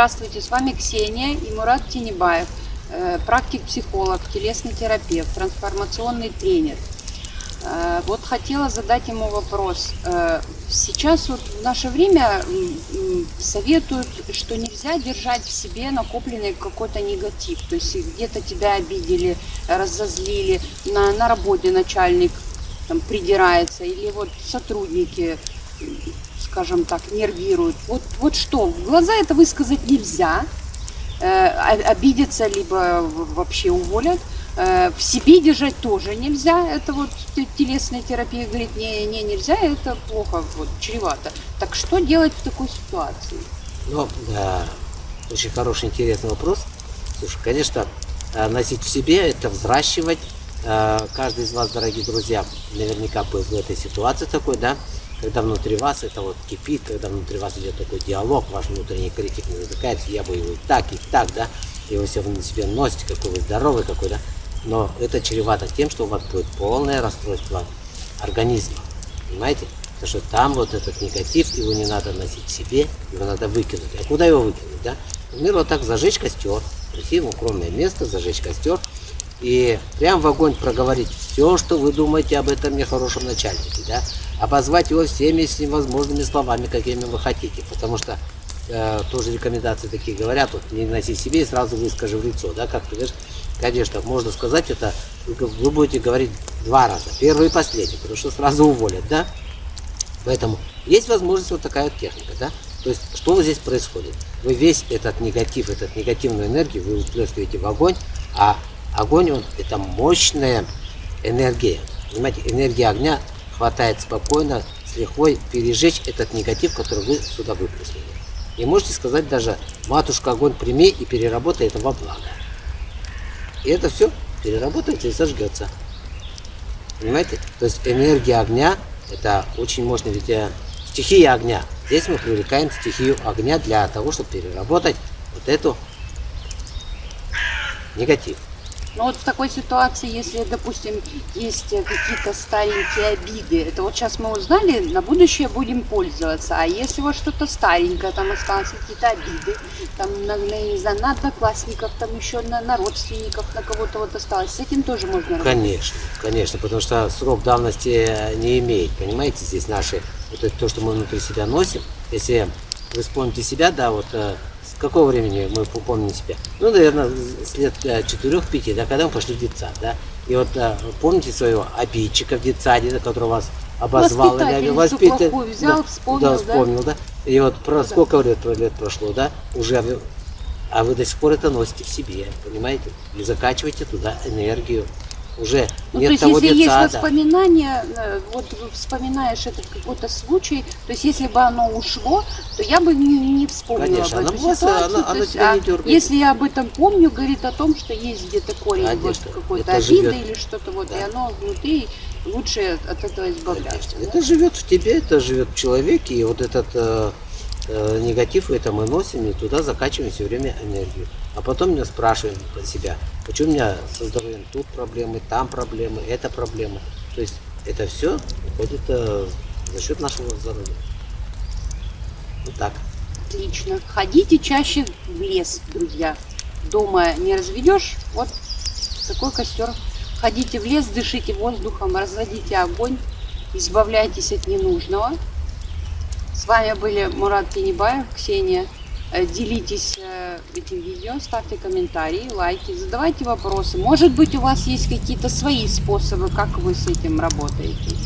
Здравствуйте, с вами Ксения и Мурат Тинебаев, э, практик-психолог, телесный терапевт, трансформационный тренер. Э, вот хотела задать ему вопрос. Э, сейчас вот в наше время советуют, что нельзя держать в себе накопленный какой-то негатив. То есть где-то тебя обидели, разозлили, на, на работе начальник там, придирается, или вот сотрудники скажем так, нервируют. Вот, вот что, в глаза это высказать нельзя, э, обидеться, либо вообще уволят. Э, в себе держать тоже нельзя. Это вот телесная терапия говорит, не, не нельзя, это плохо, вот, чревато. Так что делать в такой ситуации? Ну, да, очень хороший, интересный вопрос. Слушай, конечно, э, носить в себе, это взращивать. Э, каждый из вас, дорогие друзья, наверняка был в этой ситуации такой, да, когда внутри вас это вот кипит, когда внутри вас идет такой диалог, ваш внутренний критик не затыкается, я бы его и так, и так, да, и вы все на себе носите, какой вы здоровый какой, да, но это чревато тем, что у вас будет полное расстройство организма, понимаете? Потому что там вот этот негатив, его не надо носить себе, его надо выкинуть. А куда его выкинуть, да? Например, вот так зажечь костер, прийти в укромное место, зажечь костер, и прям в огонь проговорить все, что вы думаете об этом нехорошем начальнике, да, обозвать его всеми всевозможными словами, какими вы хотите, потому что э, тоже рекомендации такие говорят, вот не носи себе и сразу выскажи в лицо, да, как ты говоришь, конечно, можно сказать это, вы будете говорить два раза, первый и последний, потому что сразу уволят, да, поэтому есть возможность вот такая вот техника, да, то есть, что здесь происходит? Вы весь этот негатив, этот негативную энергию вы выплескиваете в огонь, а Огонь, он, это мощная энергия. Понимаете, энергия огня хватает спокойно, с лихвой пережечь этот негатив, который вы сюда выплеснули. И можете сказать даже, матушка, огонь прими и переработай это во благо. И это все переработается и сожгется. Понимаете? То есть энергия огня, это очень мощная, ведь э, стихия огня. Здесь мы привлекаем стихию огня для того, чтобы переработать вот эту негатив. Но вот в такой ситуации, если, допустим, есть какие-то старенькие обиды, это вот сейчас мы узнали, на будущее будем пользоваться. А если вот что-то старенькое, там осталось какие-то обиды, там, на, на, не знаю, на одноклассников, там еще на, на родственников, на кого-то вот осталось, с этим тоже можно работать? Конечно, конечно, потому что срок давности не имеет, понимаете, здесь наши, вот это то, что мы внутри себя носим, если вы вспомните себя, да, вот э, какого времени мы помним себя? Ну, наверное, с лет 4-5, да, когда мы пошли в детсад, да. И вот да, помните своего обидчика в детсаде, который вас обозвал, или воспитатель взял, да, вспомнил, да, вспомнил, да. да. И вот про ну, сколько лет, лет прошло, да, уже, а вы до сих пор это носите в себе, понимаете? И закачиваете туда энергию уже ну, нет то есть, того если есть воспоминания, э, вот вспоминаешь этот какой-то случай, то есть если бы оно ушло, то я бы не, не вспомнила Конечно, об этой ситуации. Оно, оно есть, тебя а не дергает. если я об этом помню, говорит о том, что есть где-то корень Конечно, вот какой-то обиды живет. или что-то вот, Да. и оно внутри лучше от этого избавляться. Конечно. Это живет в тебе, это живет в человеке, и вот этот э, негатив это мы носим и туда закачиваем все время энергию. А потом меня спрашиваем про себя, почему у меня со здоровьем тут проблемы, там проблемы, это проблемы. То есть это все уходит э, за счет нашего здоровья. Вот так. Отлично. Ходите чаще в лес, друзья. Дома не разведешь, вот такой костер. Ходите в лес, дышите воздухом, разводите огонь, избавляйтесь от ненужного. С вами были Мурат Тенебаев, Ксения. Э, Делитесь э, этим видео, ставьте комментарии, лайки, задавайте вопросы. Может быть, у вас есть какие-то свои способы, как вы с этим работаете.